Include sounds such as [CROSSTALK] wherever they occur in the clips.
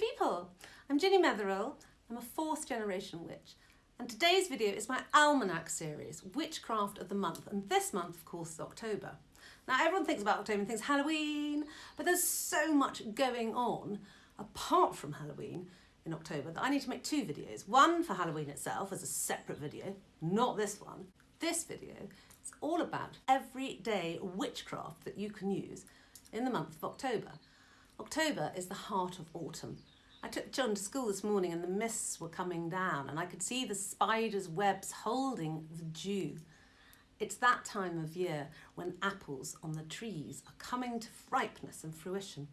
people, I'm Ginny Metherell. I'm a fourth generation witch and today's video is my almanac series, Witchcraft of the Month, and this month of course is October. Now everyone thinks about October and thinks Halloween, but there's so much going on apart from Halloween in October that I need to make two videos. One for Halloween itself as a separate video, not this one. This video is all about everyday witchcraft that you can use in the month of October. October is the heart of autumn I took John to school this morning and the mists were coming down and I could see the spider's webs holding the dew. It's that time of year when apples on the trees are coming to ripeness and fruition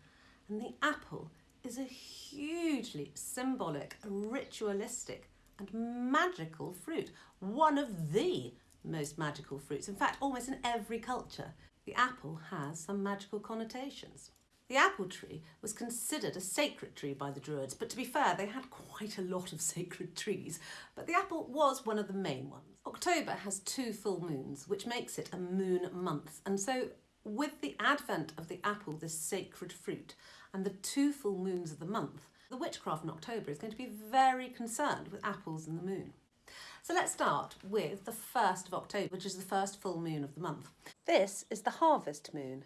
and the apple is a hugely symbolic, ritualistic and magical fruit, one of the most magical fruits. In fact, almost in every culture, the apple has some magical connotations. The apple tree was considered a sacred tree by the Druids, but to be fair, they had quite a lot of [LAUGHS] sacred trees, but the apple was one of the main ones. October has two full moons, which makes it a moon month, and so with the advent of the apple, this sacred fruit, and the two full moons of the month, the witchcraft in October is going to be very concerned with apples and the moon. So let's start with the 1st of October, which is the first full moon of the month. This is the harvest moon.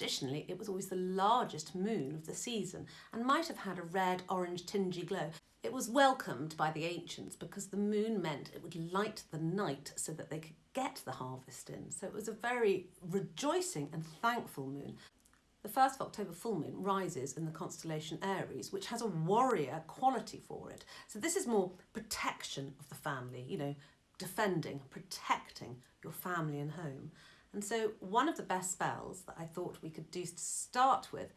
Traditionally, it was always the largest moon of the season and might have had a red-orange tingy glow. It was welcomed by the ancients because the moon meant it would light the night so that they could get the harvest in. So it was a very rejoicing and thankful moon. The 1st of October full moon rises in the constellation Aries, which has a warrior quality for it. So this is more protection of the family, you know, defending, protecting your family and home. And so one of the best spells that I thought we could do to start with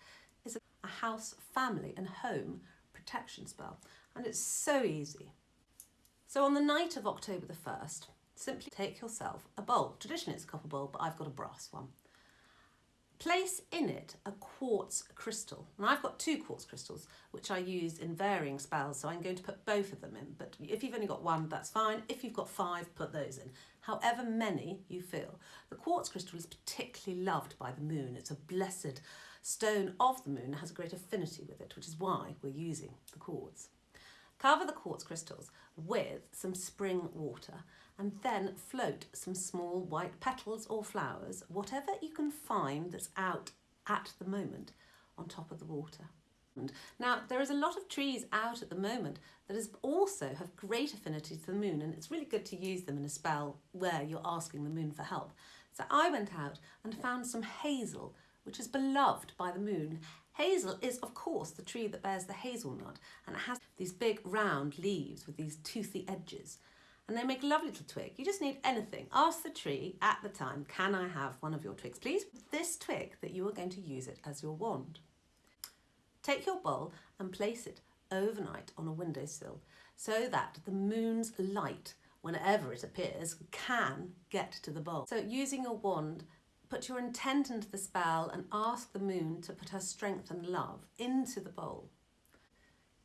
is a house, family and home protection spell. And it's so easy. So on the night of October the 1st, simply take yourself a bowl. Traditionally it's a copper bowl, but I've got a brass one. Place in it a quartz crystal. And I've got two quartz crystals, which I use in varying spells, so I'm going to put both of them in. But if you've only got one, that's fine. If you've got five, put those in. However many you feel. The quartz crystal is particularly loved by the moon. It's a blessed stone of the moon, has a great affinity with it, which is why we're using the quartz. Cover the quartz crystals with some spring water and then float some small white petals or flowers, whatever you can find that's out at the moment, on top of the water. Now, there is a lot of trees out at the moment that is also have great affinity to the moon, and it's really good to use them in a spell where you're asking the moon for help. So I went out and found some hazel, which is beloved by the moon. Hazel is, of course, the tree that bears the hazelnut, and it has these big round leaves with these toothy edges and they make a lovely little twig. You just need anything. Ask the tree at the time, can I have one of your twigs, please? This twig that you are going to use it as your wand. Take your bowl and place it overnight on a windowsill so that the moon's light, whenever it appears, can get to the bowl. So using your wand, put your intent into the spell and ask the moon to put her strength and love into the bowl.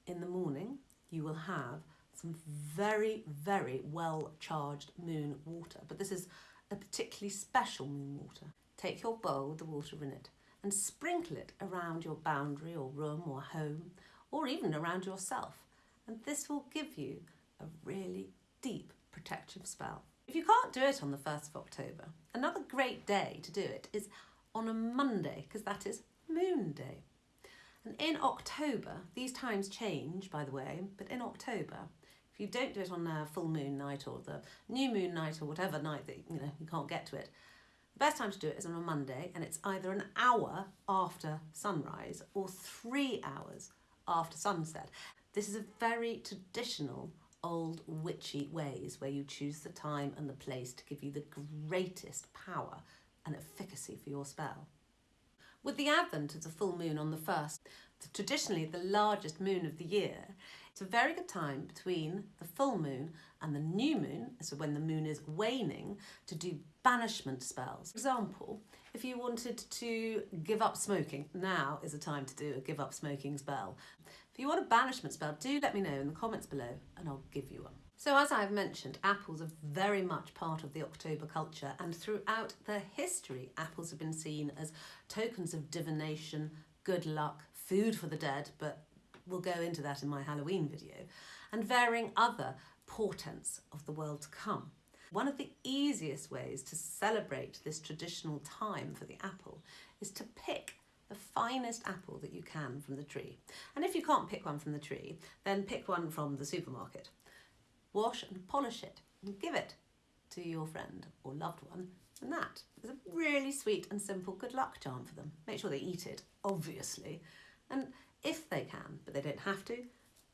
In the morning, you will have some very, very well charged moon water, but this is a particularly special moon water. Take your bowl with the water in it and sprinkle it around your boundary or room or home, or even around yourself. And this will give you a really deep protective spell. If you can't do it on the 1st of October, another great day to do it is on a Monday, because that is Moon Day. And in October, these times change, by the way, but in October, if you don't do it on a full moon night or the new moon night or whatever night that you know you can't get to it, the best time to do it is on a Monday and it's either an hour after sunrise or three hours after sunset. This is a very traditional old witchy ways where you choose the time and the place to give you the greatest power and efficacy for your spell. With the advent of the full moon on the 1st, traditionally the largest moon of the year, it's a very good time between the full moon and the new moon, so when the moon is waning, to do banishment spells. For example, if you wanted to give up smoking, now is the time to do a give up smoking spell. If you want a banishment spell, do let me know in the comments below and I'll give you one. So as I've mentioned, apples are very much part of the October culture and throughout their history, apples have been seen as tokens of divination, good luck, food for the dead, but we'll go into that in my Halloween video, and varying other portents of the world to come. One of the easiest ways to celebrate this traditional time for the apple is to pick the finest apple that you can from the tree. And if you can't pick one from the tree, then pick one from the supermarket. Wash and polish it and give it to your friend or loved one. And that is a really sweet and simple good luck charm for them. Make sure they eat it, obviously. And if they can, but they don't have to,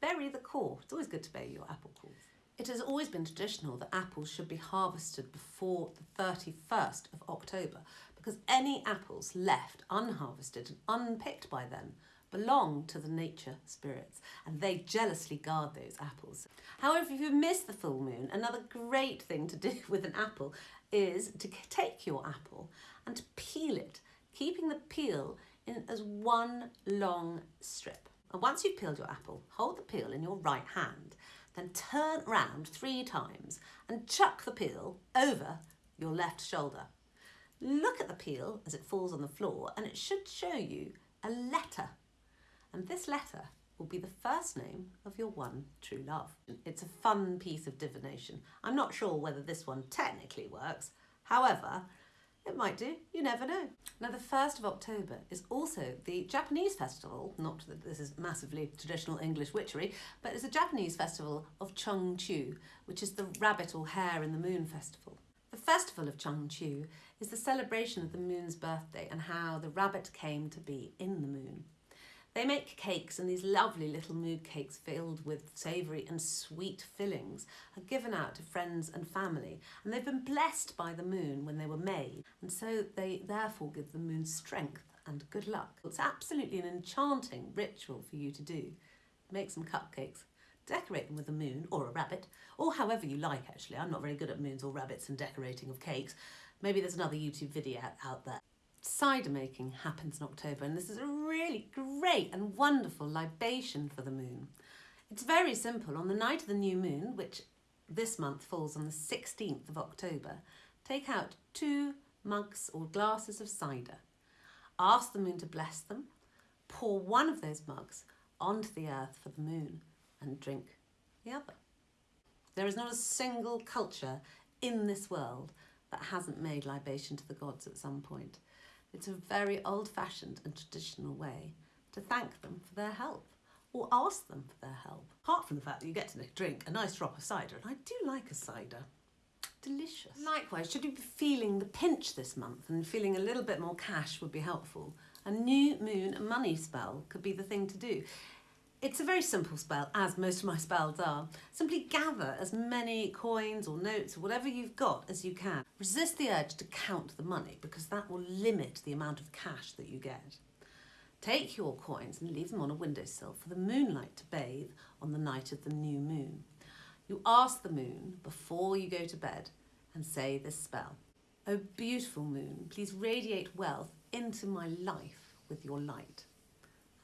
bury the core. It's always good to bury your apple cores. It has always been traditional that apples should be harvested before the 31st of October because any apples left unharvested and unpicked by then belong to the nature spirits and they jealously guard those apples. However, if you miss the full moon, another great thing to do [LAUGHS] with an apple is to take your apple and to peel it, keeping the peel in as one long strip. And once you've peeled your apple, hold the peel in your right hand, then turn round three times and chuck the peel over your left shoulder. Look at the peel as it falls on the floor and it should show you a letter. And this letter will be the first name of your one true love. It's a fun piece of divination. I'm not sure whether this one technically works. However, it might do, you never know. Now the 1st of October is also the Japanese festival, not that this is massively traditional English witchery, but it's a Japanese festival of Chungchu, which is the rabbit or hare in the moon festival. The festival of Chungchu is the celebration of the moon's birthday and how the rabbit came to be in the moon. They make cakes and these lovely little moon cakes filled with savoury and sweet fillings are given out to friends and family and they've been blessed by the moon when they were made and so they therefore give the moon strength and good luck. It's absolutely an enchanting ritual for you to do. Make some cupcakes, decorate them with a moon or a rabbit or however you like actually. I'm not very good at moons or rabbits and decorating of cakes. Maybe there's another YouTube video out there cider making happens in October and this is a really great and wonderful libation for the moon. It's very simple. On the night of the new moon, which this month falls on the 16th of October, take out two mugs or glasses of cider. Ask the moon to bless them. Pour one of those mugs onto the earth for the moon and drink the other. There is not a single culture in this world that hasn't made libation to the gods at some point. It's a very old-fashioned and traditional way to thank them for their help or ask them for their help. Apart from the fact that you get to drink a nice drop of cider, and I do like a cider. Delicious. Likewise, should you be feeling the pinch this month and feeling a little bit more cash would be helpful, a new moon money spell could be the thing to do. It's a very simple spell, as most of my spells are. Simply gather as many coins or notes or whatever you've got as you can. Resist the urge to count the money because that will limit the amount of cash that you get. Take your coins and leave them on a windowsill for the moonlight to bathe on the night of the new moon. You ask the moon before you go to bed and say this spell. O beautiful moon, please radiate wealth into my life with your light.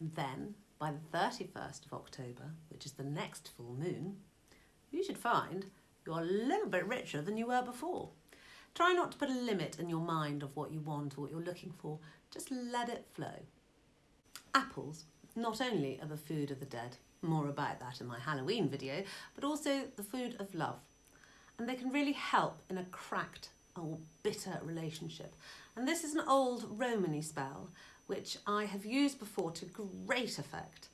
Then by the 31st of October, which is the next full moon, you should find you're a little bit richer than you were before. Try not to put a limit in your mind of what you want or what you're looking for. Just let it flow. Apples not only are the food of the dead, more about that in my Halloween video, but also the food of love. And they can really help in a cracked or bitter relationship. And this is an old Romany spell which I have used before to great effect.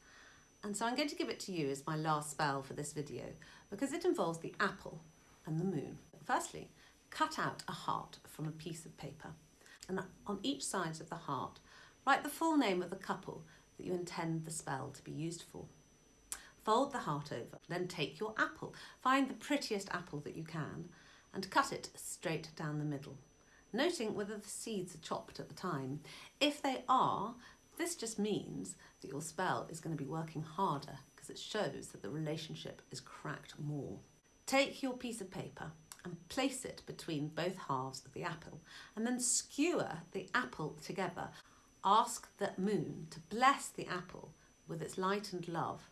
And so I'm going to give it to you as my last spell for this video because it involves the apple and the moon. Firstly, cut out a heart from a piece of paper and on each side of the heart, write the full name of the couple that you intend the spell to be used for. Fold the heart over, then take your apple, find the prettiest apple that you can and cut it straight down the middle noting whether the seeds are chopped at the time. If they are, this just means that your spell is going to be working harder because it shows that the relationship is cracked more. Take your piece of paper and place it between both halves of the apple and then skewer the apple together. Ask the moon to bless the apple with its light and love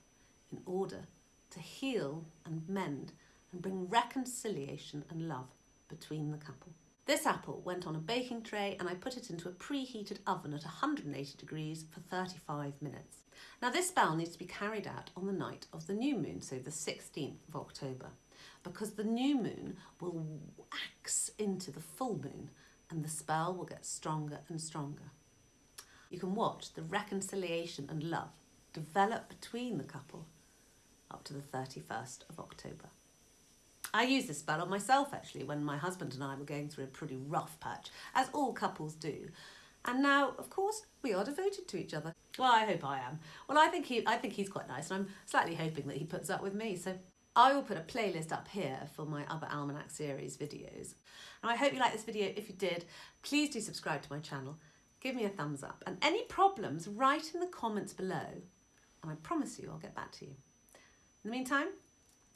in order to heal and mend and bring reconciliation and love between the couple. This apple went on a baking tray and I put it into a preheated oven at 180 degrees for 35 minutes. Now this spell needs to be carried out on the night of the new moon, so the 16th of October, because the new moon will wax into the full moon and the spell will get stronger and stronger. You can watch the reconciliation and love develop between the couple up to the 31st of October. I used this spell on myself actually when my husband and I were going through a pretty rough patch, as all couples do. And now, of course, we are devoted to each other. Well, I hope I am. Well, I think he, I think he's quite nice, and I'm slightly hoping that he puts up with me. So I will put a playlist up here for my other Almanac series videos. And I hope you like this video. If you did, please do subscribe to my channel. Give me a thumbs up. And any problems, write in the comments below. And I promise you I'll get back to you. In the meantime,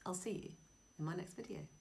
I'll see you in my next video.